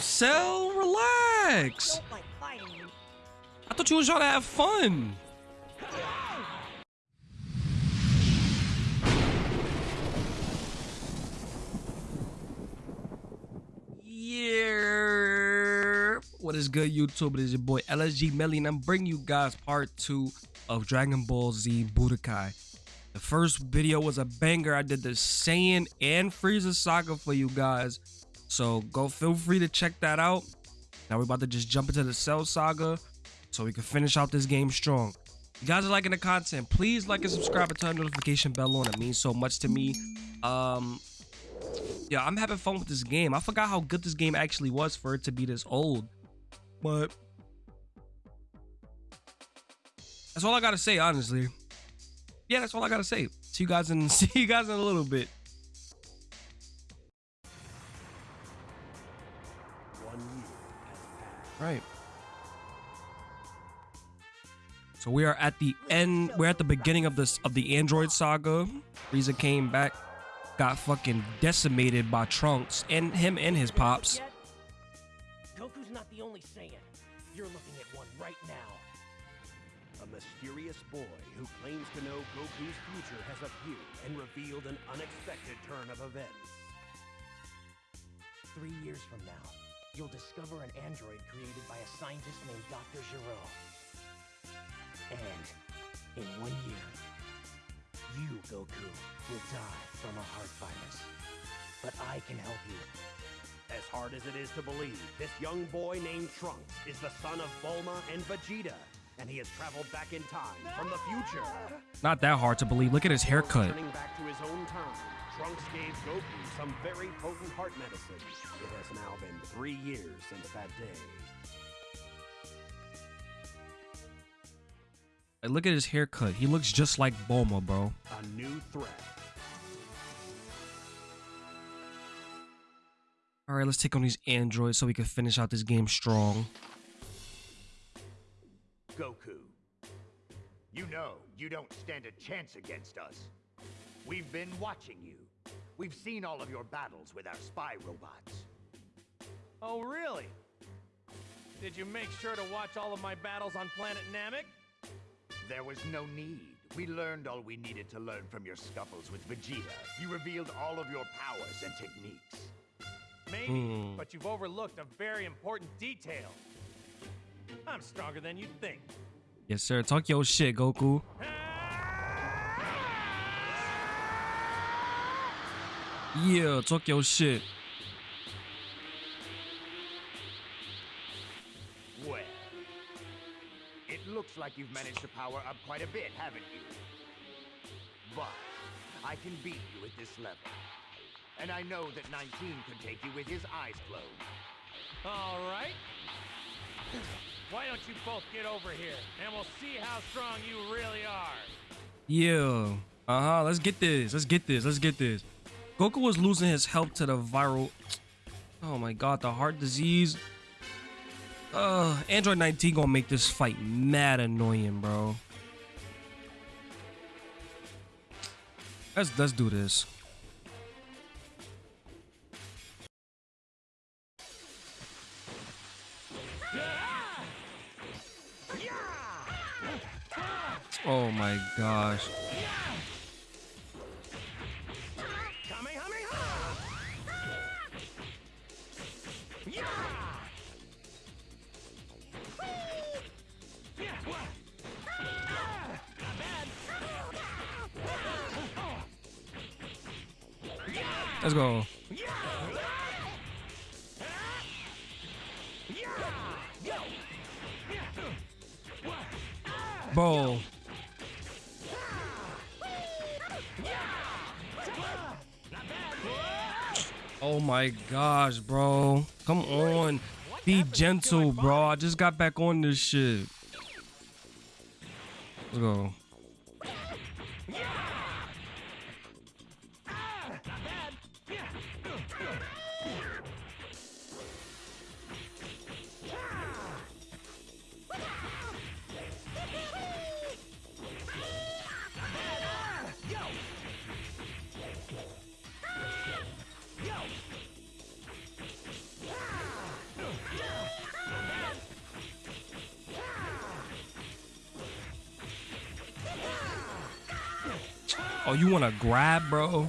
Cell, relax. I thought you was trying to have fun. Yeah. What is good, YouTube? It is your boy LSG Melly, and I'm bringing you guys part two of Dragon Ball Z Budokai. The first video was a banger. I did the Saiyan and Frieza saga for you guys. So go feel free to check that out. Now we're about to just jump into the Cell saga so we can finish out this game strong. If you guys are liking the content, please like and subscribe and turn the notification bell on. It means so much to me. Um, yeah, I'm having fun with this game. I forgot how good this game actually was for it to be this old. But that's all I gotta say, honestly. Yeah, that's all I gotta say. See you guys in see you guys in a little bit. Right. So we are at the end. We're at the beginning of this of the Android saga. Frieza came back, got fucking decimated by Trunks and him and his pops. Goku's not the only Saiyan. You're looking at one right now. A mysterious boy who claims to know Goku's future has appeared and revealed an unexpected turn of events. Three years from now, you'll discover an android created by a scientist named Dr. Gero. And in one year, you, Goku, will die from a heart virus. But I can help you. As hard as it is to believe, this young boy named Trunks is the son of Bulma and Vegeta, and he has traveled back in time from the future. Not that hard to believe. Look at his haircut. Turning back to his own time, Trunks gave Goku some very potent heart medicine. It has now been three years since that day. Like, look at his haircut. He looks just like Bulma, bro. A new threat. All right, let's take on these androids so we can finish out this game strong. Goku. You know you don't stand a chance against us. We've been watching you. We've seen all of your battles with our spy robots. Oh, really? Did you make sure to watch all of my battles on planet Namek? There was no need. We learned all we needed to learn from your scuffles with Vegeta. You revealed all of your powers and techniques. Maybe, Hmm. but you've overlooked a very important detail. I'm stronger than you'd think. Yes, sir. Talk your shit, Goku. Yeah, talk your shit. Well, it looks like you've managed to power up quite a bit, haven't you? But I can beat you at this level. And I know that 19 could take you with his eyes closed. All right. Why don't you both get over here, and we'll see how strong you really are. Yeah. Uh huh. Let's get this. Let's get this. Let's get this. Goku was losing his health to the viral. Oh my god, the heart disease. Uh, Android 19 gonna make this fight mad annoying, bro. Let's let's do this. My gosh, bro. Come on. Be gentle, bro. I just got back on this shit. Let's go. Oh, you want to grab, bro?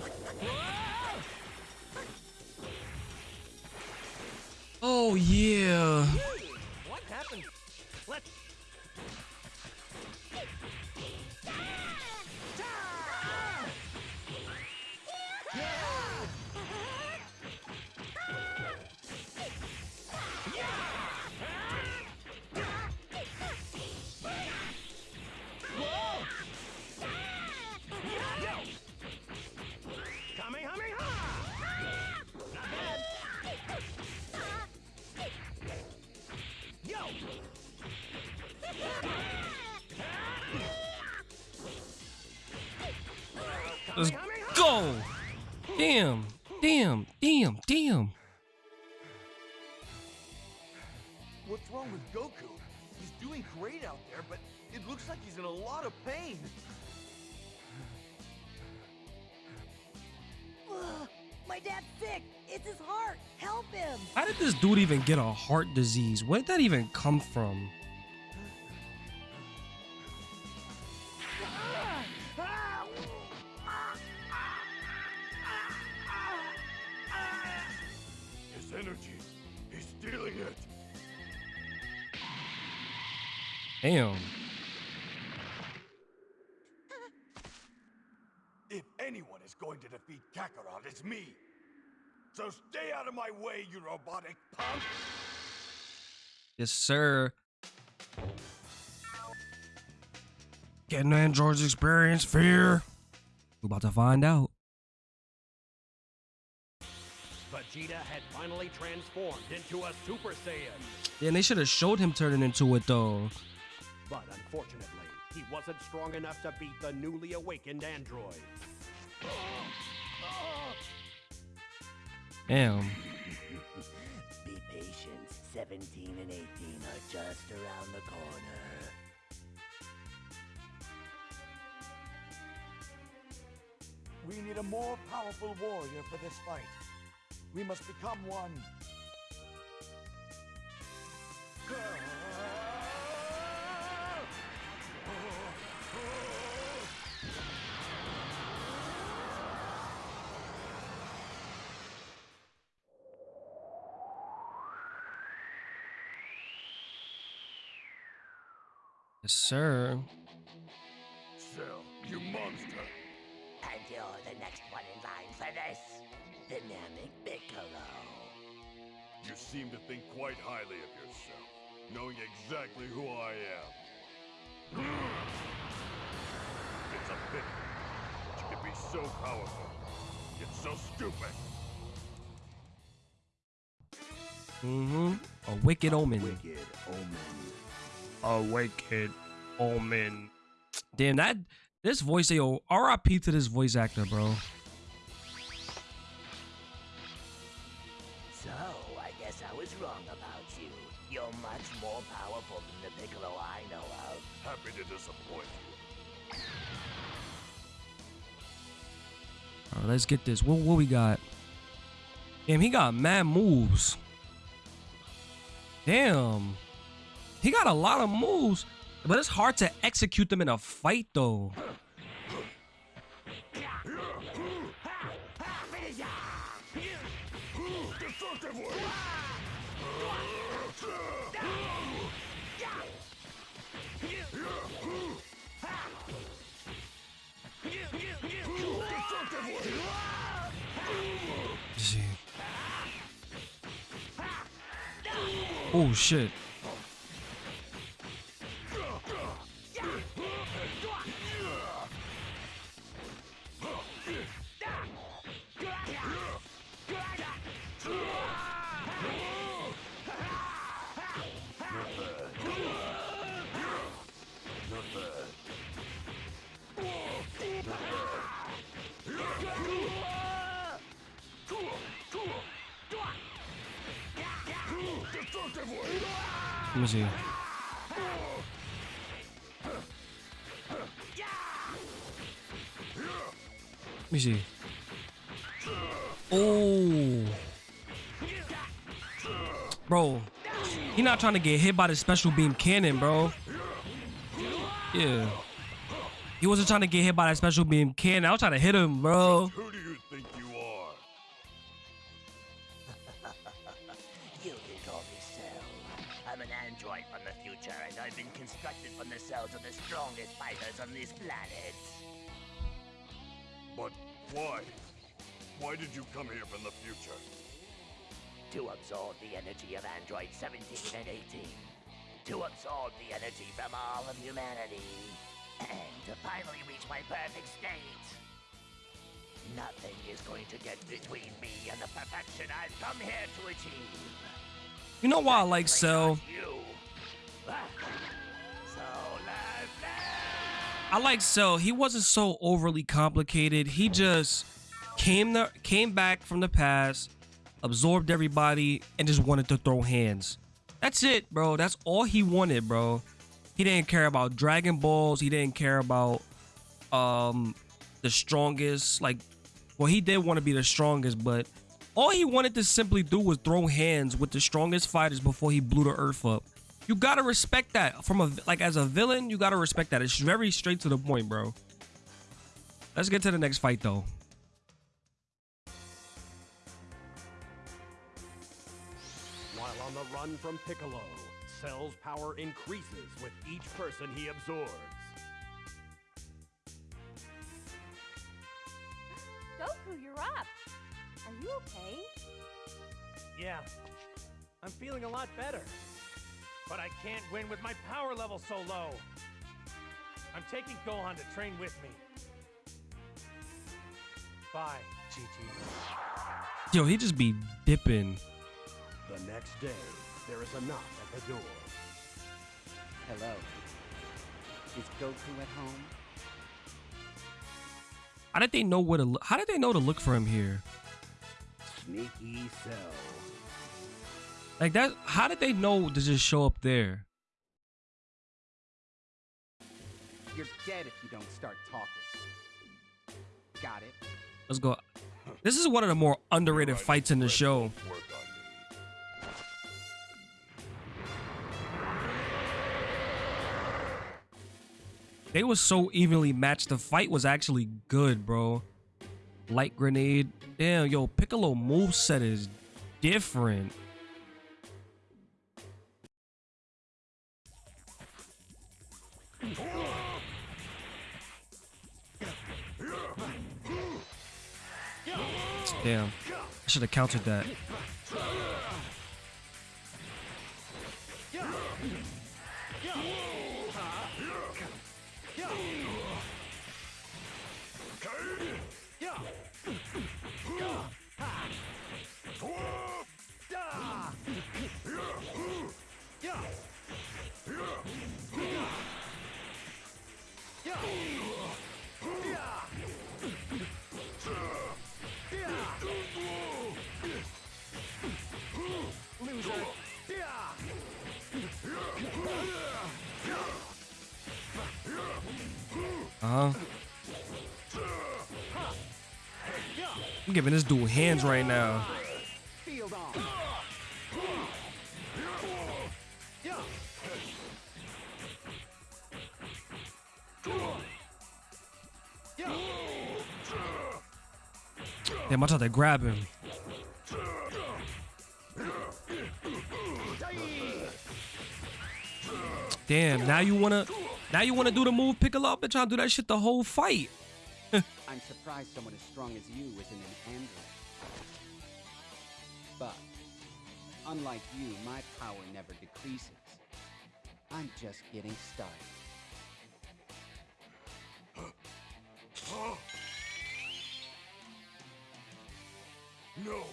How did this dude even get a heart disease? Where did that even come from? His energy, he's stealing it. Damn. If anyone is going to defeat Kakarot, it's me. So stay out of my way, you robotic punk. Yes, sir. Getting androids experience fear. We're about to find out. Vegeta had finally transformed into a Super Saiyan. Yeah, and they should have showed him turning into it though. But unfortunately, he wasn't strong enough to beat the newly awakened android. Damn. Be patient. 17 and 18 are just around the corner. We need a more powerful warrior for this fight. We must become one. Yes, sir. Cell, you monster. And you're the next one in line for this. Dynamic Piccolo. You seem to think quite highly of yourself, knowing exactly who I am. It's a pity that you can be so powerful, yet so stupid. Mm-hmm. A wicked omen. Wicked Omen. A wicked omen. Damn that. This voice, yo, RIP to this voice actor, bro. So, I guess I was wrong about you. You're much more powerful than the Piccolo I know of. Happy to disappoint you. All right, let's get this. What what we got? Damn, he got mad moves. Damn. He got a lot of moves, but it's hard to execute them in a fight though. Destructive way! Let's see. Oh shit. Let me see. Let me see. Oh. Bro. He not trying to get hit by the special beam cannon, bro. Yeah. He wasn't trying to get hit by that special beam cannon. I was trying to hit him, bro. Constructed from the cells of the strongest fighters on this planet. But why? Why did you come here from the future? To absorb the energy of androids 17 and 18. To absorb the energy from all of humanity. And to finally reach my perfect state. Nothing is going to get between me and the perfection I've come here to achieve. You know why I like Cell? You. So let's I like Cell. He wasn't so overly complicated. He just came the came back from the past, absorbed everybody, and just wanted to throw hands. That's it, bro. That's all he wanted, bro. He didn't care about Dragon Balls. He didn't care about um the strongest. Like, well, he did want to be the strongest, but all he wanted to simply do was throw hands with the strongest fighters before he blew the earth up. You gotta respect that from a like as a villain. You gotta respect that. It's very straight to the point, bro. Let's get to the next fight though. While on the run from Piccolo, Cell's power increases with each person he absorbs. Goku, you're up. Are you okay? Yeah, I'm feeling a lot better. But I can't win with my power level so low. I'm taking Gohan to train with me. Bye, GT. Yo, he just be dipping. The next day, there is a knock at the door. Hello. Is Goku at home? How did they know where to look? How did they know to look for him here? Sneaky Cell. Like that? How did they know to just show up there? You're dead if you don't start talking. Got it? Let's go. This is one of the more underrated fights in the show. Work on me. They were so evenly matched. The fight was actually good, bro. Light grenade. Damn, yo, Piccolo moveset is different. Damn. I should have countered that. Uh huh. I'm giving this dude hands right now. Damn, I tried to grab him. Damn, now you wanna now you wanna do the move Piccolo up and try to do that shit the whole fight. I'm surprised someone as strong as you isn't an android. But, unlike you, my power never decreases. I'm just getting started. No,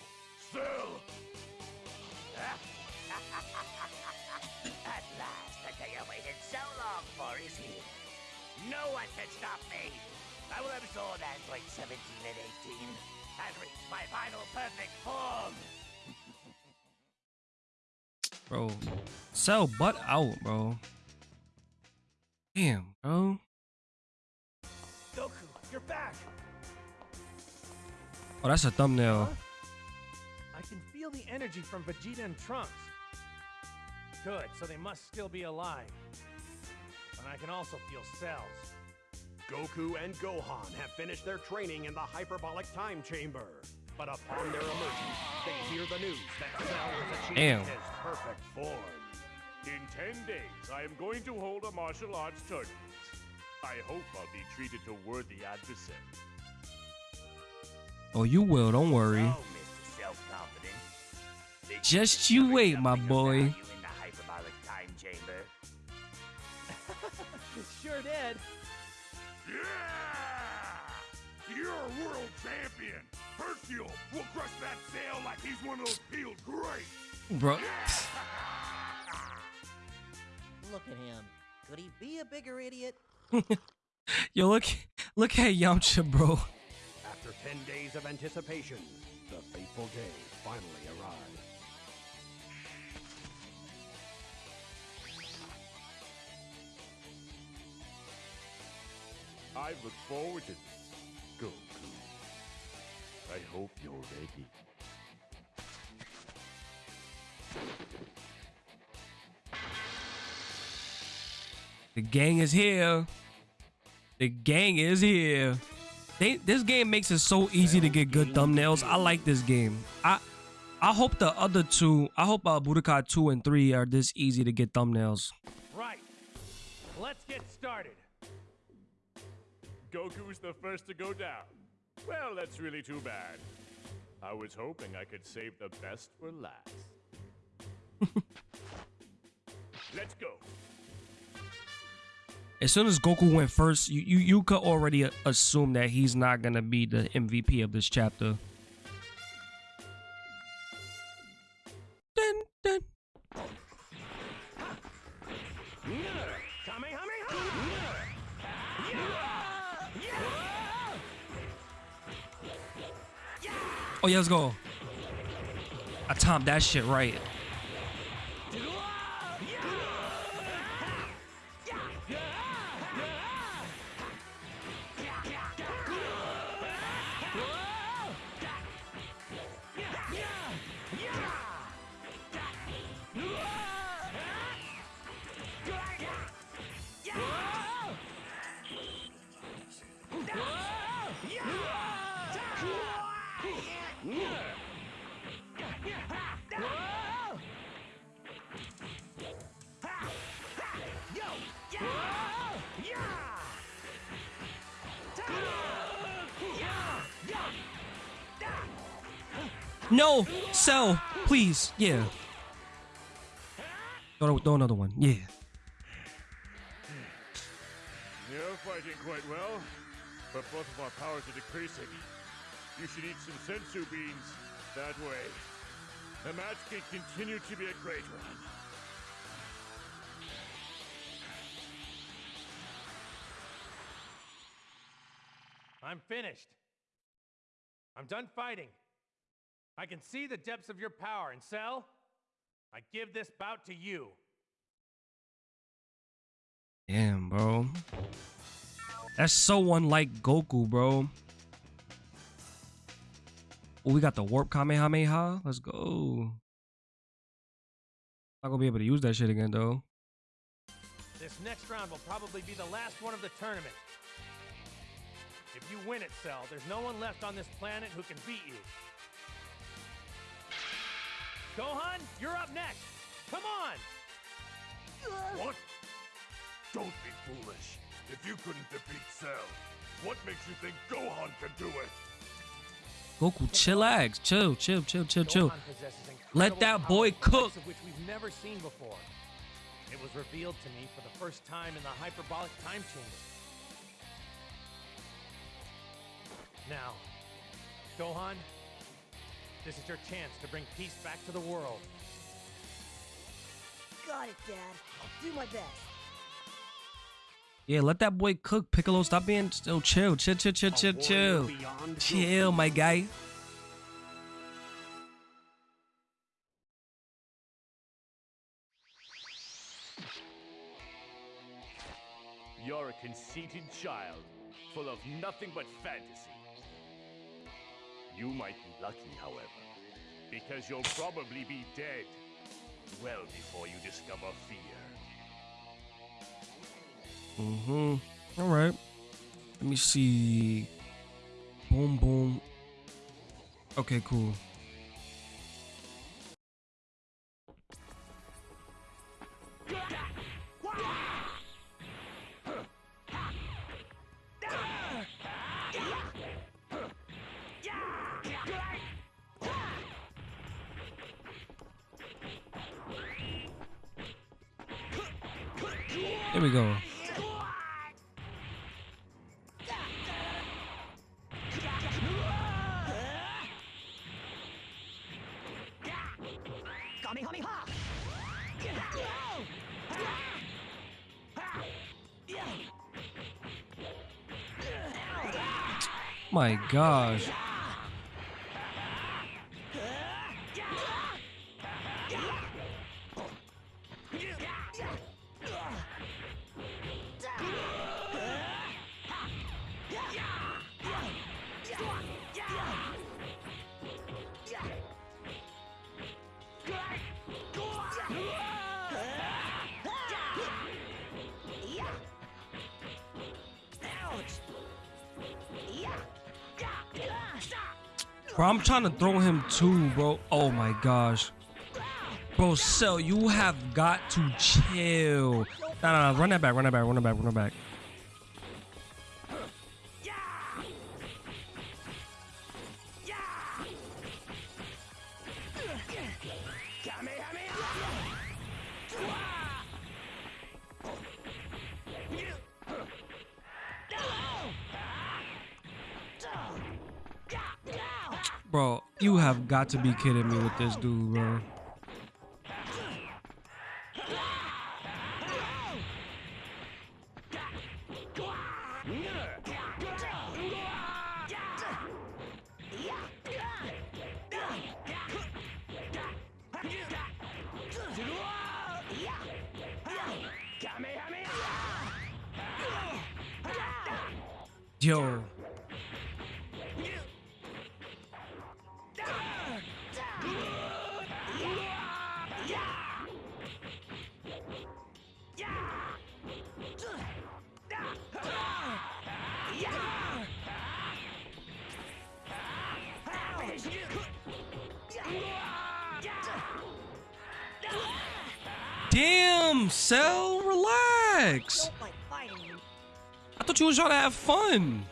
for is here. No one can stop me. I will absorb Android 17 and 18 and reach my final perfect form. Bro. Sell butt out, bro. Damn, bro. Goku, you're back! Oh, that's a thumbnail. I can feel the energy from Vegeta and Trunks. Good, so they must still be alive. And I can also feel cells. Goku and Gohan have finished their training in the hyperbolic time chamber. But upon their emergence, they hear the news that Cell has achieved Damn. his perfect form. In 10 days, I am going to hold a martial arts tournament. I hope I'll be treated to worthy adversaries. Oh, you will. Don't worry. Oh, Mr. Just you wait, my something of boy. Sure did. Yeah! You're a world champion! Hercule will crush that sail like he's one of those peeled grapes! Bro. Look at him. Could he be a bigger idiot? Yo, look, look at Yamcha, bro. After 10 days of anticipation, the fateful day finally arrived. I look forward to this, Goku. I hope you're ready. The gang is here. The gang is here. They, this game makes it so easy to get good thumbnails. I like this game. I I hope the other two, I hope uh, Budokai 2 and 3 are this easy to get thumbnails. Right. Let's get started. Goku's the first to go down. Well, that's really too bad. I was hoping I could save the best for last. Let's go. As soon as Goku went first, you you, you could already assume that he's not going to be the MVP of this chapter. Oh yeah, let's go. I timed that shit right. No, Cell, please. Yeah. Throw, throw another one. Yeah. You're fighting quite well, but both of our powers are decreasing. You should eat some senzu beans. That way, the match can continue to be a great one. I'm finished. I'm done fighting. I can see the depths of your power, and Cell, I give this bout to you. Damn, bro. That's so unlike Goku, bro. Oh, we got the warp Kamehameha. Let's go. Not gonna be able to use that shit again, though. This next round will probably be the last one of the tournament. If you win it, Cell, there's no one left on this planet who can beat you. Gohan, you're up next. Come on! What? Don't be foolish. If you couldn't defeat Cell, what makes you think Gohan can do it? Goku, chillax. Chill, chill, chill, chill, chill. Let that boy cook. Of which we've never seen before. It was revealed to me for the first time in the hyperbolic time chamber. Now, Gohan, this is your chance to bring peace back to the world. Got it, Dad. I'll do my best. Yeah, let that boy cook. Piccolo, stop being oh, still chill. Chill, chill, chill, A chill, chill. Chill, my guy. You're a conceited child, full of nothing but fantasy. You might be lucky, however, because you'll probably be dead well before you discover fear. Mm-hmm. All right. Let me see. Boom, boom. Okay, cool. Go. My gosh. Bro, I'm trying to throw him too, bro. Oh my gosh. Bro, Cell, you have got to chill. Nah, nah, nah, run that back, run that back, run that back, run that back. Got to be kidding me with this dude, bro. Yo. Damn, Cell, relax. Don't like fighting you. I thought you was trying to have fun.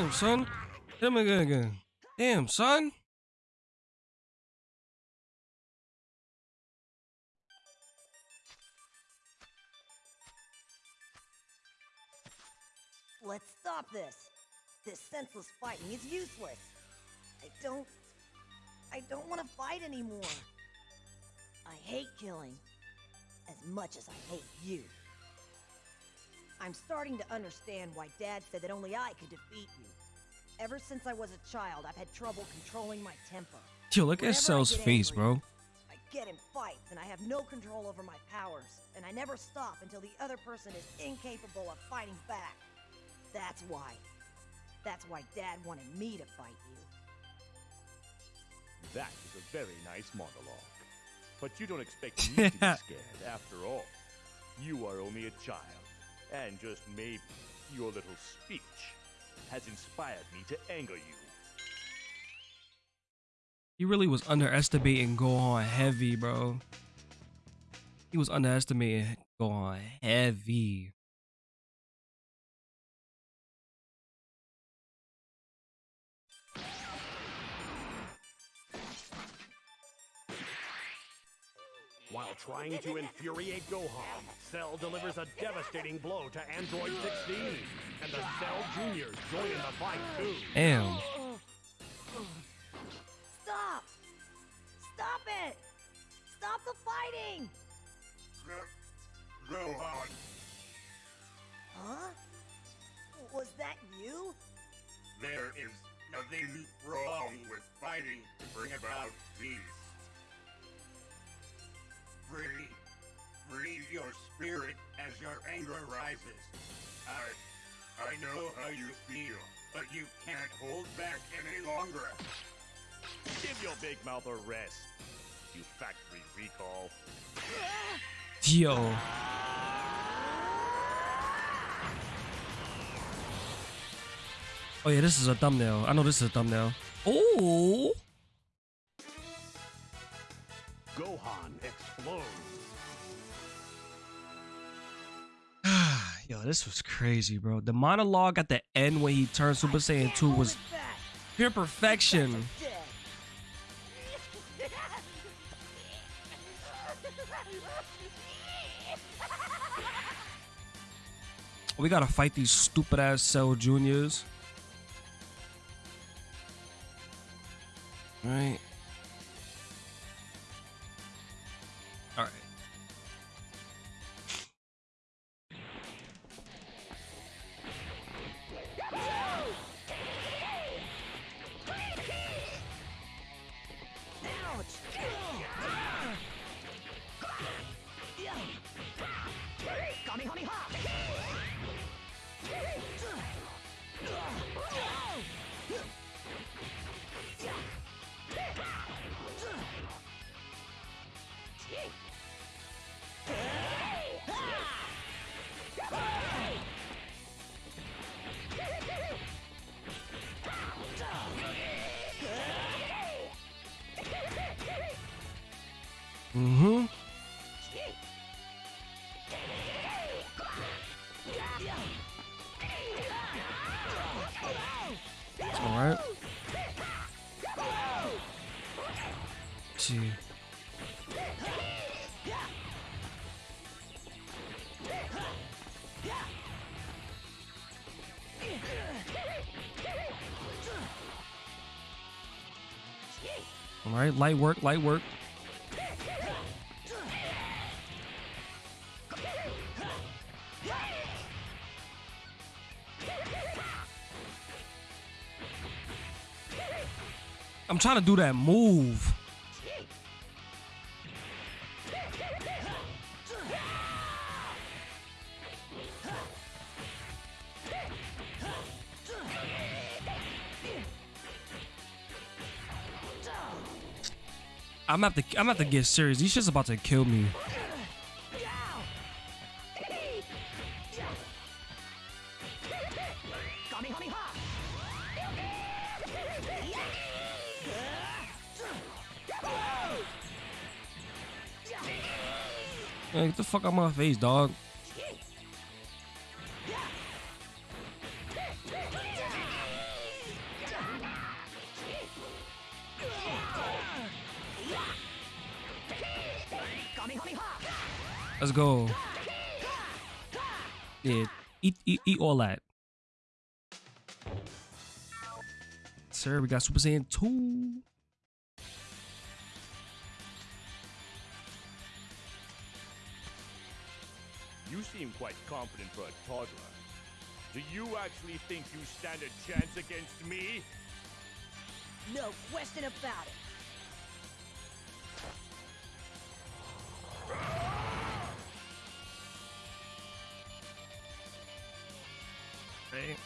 Damn, son. Again, again. Damn, son. Let's stop this. This senseless fighting is useless. I don't... I don't want to fight anymore. I hate killing. As much as I hate you. I'm starting to understand why Dad said that only I could defeat you. Ever since I was a child, I've had trouble controlling my temper. Yo, look at Whenever I Cell's face, angry, bro. I get in fights and I have no control over my powers, and I never stop until the other person is incapable of fighting back. That's why. That's why Dad wanted me to fight you. That is a very nice monologue. But you don't expect me to be scared after all. You are only a child. And just maybe your little speech has inspired me to anger you. He really was underestimating Gohan heavy, bro. He was underestimated going heavy. While trying to infuriate Gohan, Cell delivers a devastating blow to Android 16. And the Cell Juniors join in the fight too. Damn. Stop! Stop it! Stop the fighting! Gohan, Huh? Was that you? there is nothing wrong with fighting to bring about peace. Free, free your spirit as your anger rises. I, I know how you feel, but you can't hold back any longer. Give your big mouth a rest, you factory recall. Yo. Oh yeah, this is a thumbnail. I know this is a thumbnail. Oh. Gohan explodes. Yo, this was crazy, bro. The monologue at the end when he turned Super Saiyan 2 was pure perfection. We gotta fight these stupid ass Cell Juniors. Right. Alright. See. Alright, light work, light work. Trying to do that move. I'm about to I'm about to get serious. These shit's about to kill me. Fuck out my face, dog. Let's go. Yeah, eat, eat, eat all that. Sir, we got Super Saiyan 2. Seem quite confident for a toddler. Do you actually think you stand a chance against me? No question about it. Right.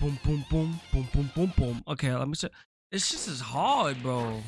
Boom, boom, boom, boom, boom, boom, boom. Okay, let me see. This shit is hard, bro.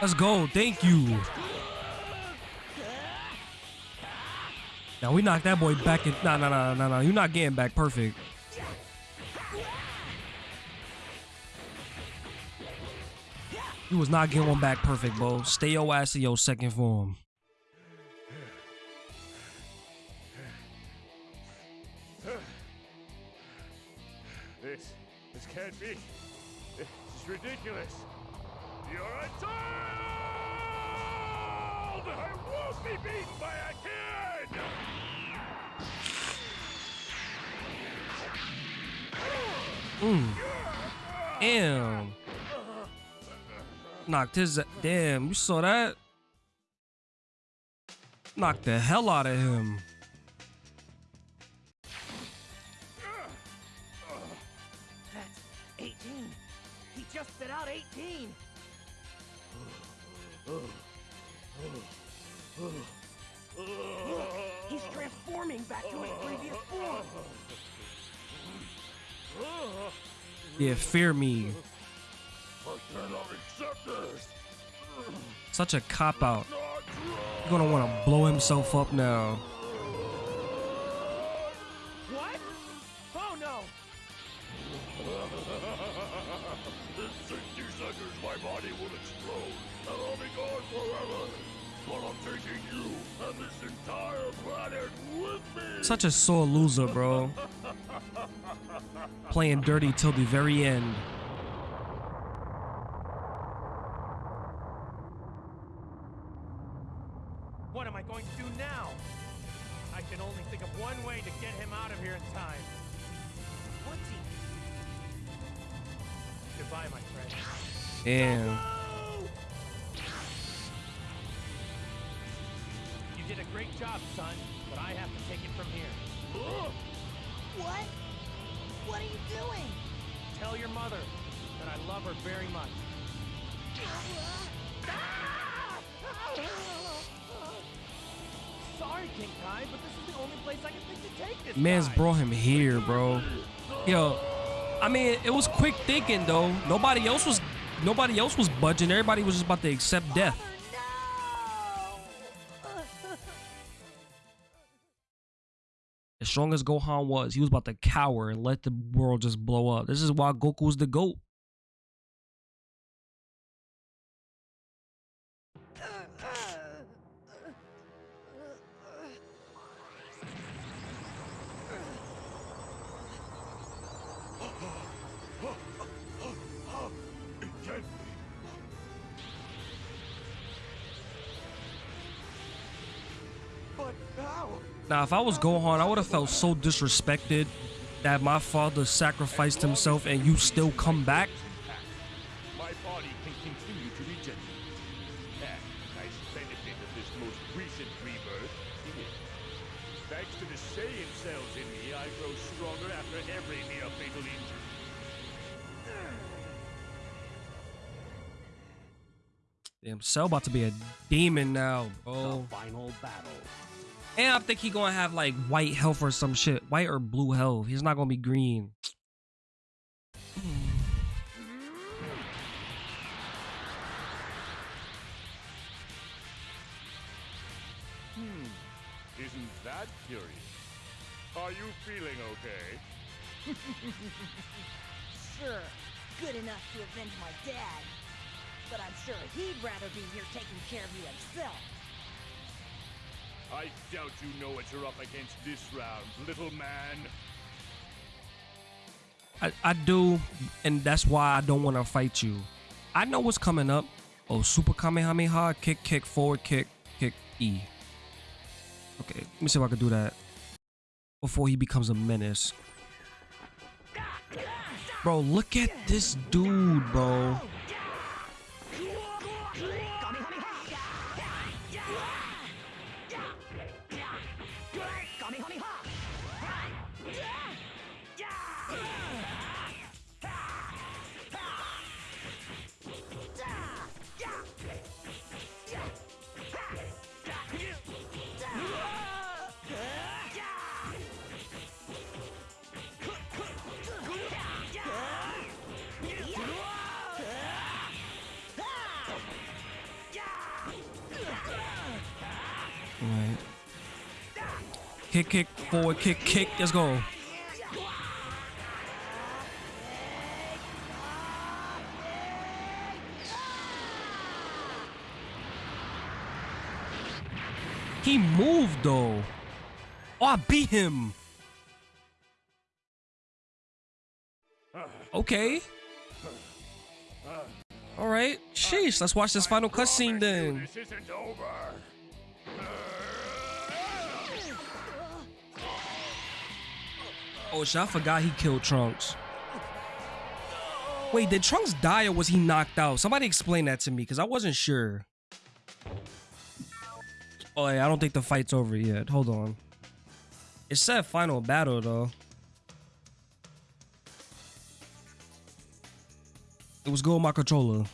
Let's go. Thank you. Now we knock that boy back in. Nah, nah, nah, nah, nah. You're not getting back perfect. You was not getting one back perfect, bro. Stay your ass in your second form. Damn. Knocked his. Damn, you saw that? Knocked the hell out of him. That's 18. He just spit out 18. Look, he's transforming back to his previous form. Yeah, fear me. I cannot accept this! Such a cop out. He's gonna want to blow himself up now. What? Oh no! In 60 seconds, my body will explode, and I'll be gone forever. But I'm taking you and this entire planet with me! Such a sore loser, bro. Playing dirty till the very end. What am I going to do now? I can only think of one way to get him out of here in time. Quincy! Goodbye, my friend. Damn. You did a great job, son, but I have to take it from here. What? What are you doing? Tell your mother that I love her very much. Sorry, King Kai, but this is the only place I can think to take this Man's guy. brought him here, bro. Yo, I mean, it was quick thinking though. Nobody else was, nobody else was budging. Everybody was just about to accept death. As strong as Gohan was, he was about to cower and let the world just blow up. This is why Goku's the goat. Now, if I was Gohan, I would have felt so disrespected that my father sacrificed himself and you still come back. My body can continue to regenerate. And nice benefit of this most recent rebirth thanks to the Saiyan cells in me, I grow stronger after every near fatal injury. Damn, Cell about to be a demon now, The final battle. And I think he gonna have like white health or some shit. White or blue health. He's not gonna be green. Hmm. Isn't that curious? Are you feeling okay? Sure, good enough to avenge my dad. But I'm sure he'd rather be here taking care of you himself. I doubt you know what you're up against this round, little man. I, I do, and that's why I don't want to fight you. I know what's coming up. Oh, Super Kamehameha, kick, kick, forward kick, kick, E. Okay, let me see if I can do that before he becomes a menace. Bro, look at this dude, bro. Kick, kick, forward, kick, kick. Let's go. He moved though. Oh, I beat him. Okay. All right. Sheesh. Let's watch this final cutscene then. Oh shit, I forgot he killed Trunks. Wait, did Trunks die or was he knocked out? Somebody explain that to me because I wasn't sure. Oh, yeah, I don't think the fight's over yet. Hold on. It said final battle though. It was with my controller.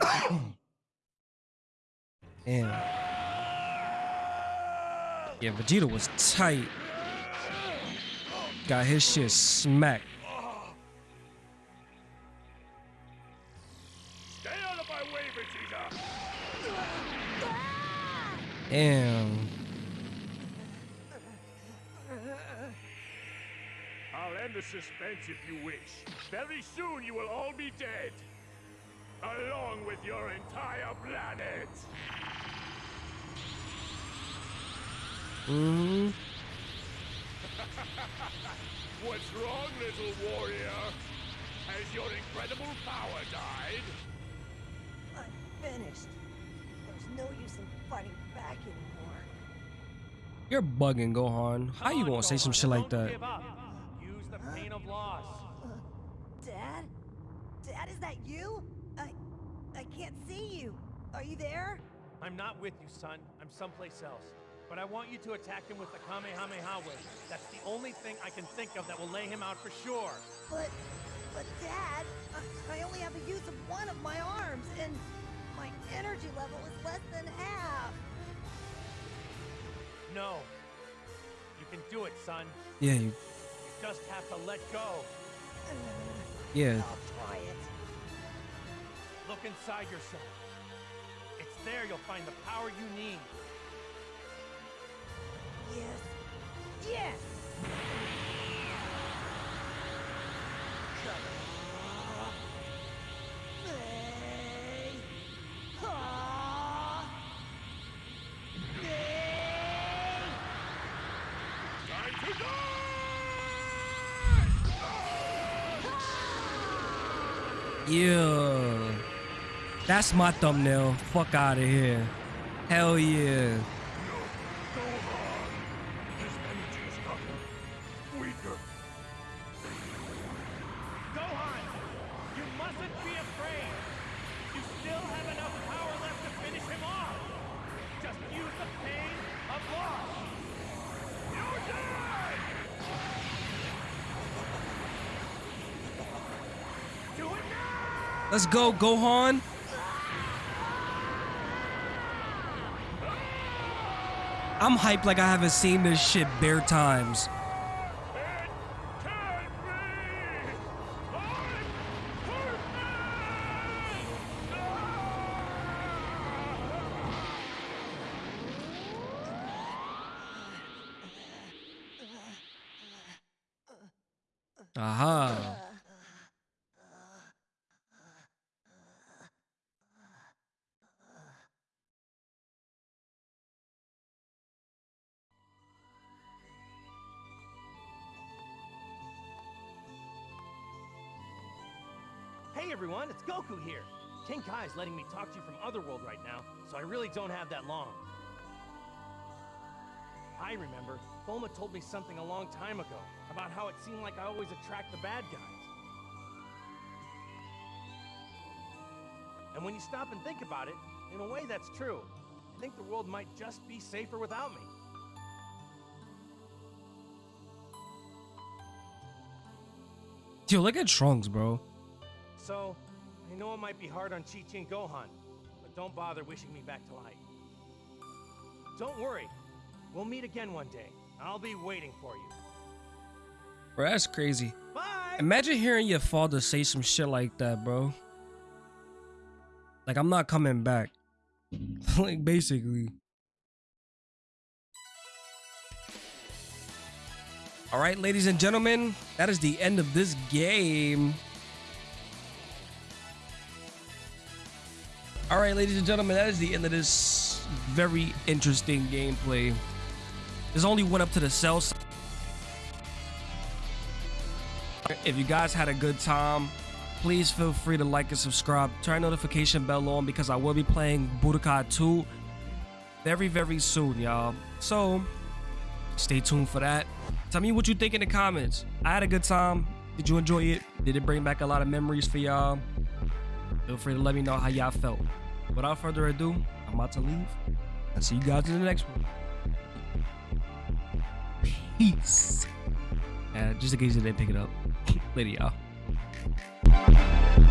Damn. Yeah, Vegeta was tight. Got his shit smacked. Stay out of my way, Vegeta. Damn. I'll end the suspense if you wish. Very soon you will all be dead. Along with your entire planet. hmm What's wrong, little warrior? Has your incredible power died? I'm finished. There's no use in fighting back anymore. You're bugging, Gohan. How you gonna say some shit like don't that? give up. Use the pain of loss. Dad? Dad, is that you? I... I can't see you. Are you there? I'm not with you, son. I'm someplace else. But I want you to attack him with the Kamehameha wave. That's the only thing I can think of that will lay him out for sure. But... But Dad, I, I only have the use of one of my arms, and my energy level is less than half. No. You can do it, son. Yeah, you, You just have to let go. yeah. I'll try it. Look inside yourself. It's there you'll find the power you need. Yes. Yes! Nay. That's my thumbnail. Fuck out of here. Hell yeah. Gohan! His go, is gotten weaker. Gohan! You mustn't be afraid! You still have enough power left to finish him off! Just use the pain of loss! You're dead! Do it now! Let's go, Gohan. I'm hyped like I haven't seen this shit bare times. Everyone, it's Goku here! King Kai is letting me talk to you from Otherworld right now, so I really don't have that long. I remember, Bulma told me something a long time ago about how it seemed like I always attract the bad guys. And when you stop and think about it, in a way that's true. I think the world might just be safer without me. Yo, look at Trunks, bro. So, I know it might be hard on Chi Chi and Gohan, but don't bother wishing me back to life. Don't worry, we'll meet again one day. I'll be waiting for you. Bro, that's crazy. Bye. Imagine hearing your father say some shit like that, bro. Like I'm not coming back. like basically. All right, ladies and gentlemen, that is the end of this game. All right, ladies and gentlemen, that is the end of this very interesting gameplay. This only went up to the cell. If you guys had a good time, please feel free to like and subscribe. Turn notification bell on because I will be playing Budokai 2 very, very soon, y'all. So, stay tuned for that. Tell me what you think in the comments. I had a good time. Did you enjoy it? Did it bring back a lot of memories for y'all? Feel free to let me know how y'all felt. Without further ado, I'm about to leave. I'll see you guys in the next one. Peace. Uh, just in case you didn't pick it up. Later, y'all.